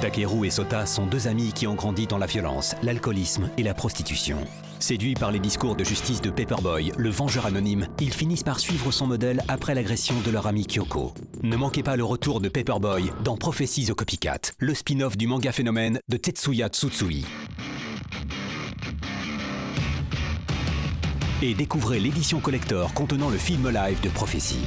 Takeru et Sota sont deux amis qui ont grandi dans la violence, l'alcoolisme et la prostitution. Séduits par les discours de justice de Paperboy, le vengeur anonyme, ils finissent par suivre son modèle après l'agression de leur ami Kyoko. Ne manquez pas le retour de Paperboy dans Prophéties au Copycat, le spin-off du manga phénomène de Tetsuya Tsutsui. Et découvrez l'édition collector contenant le film live de Prophétie.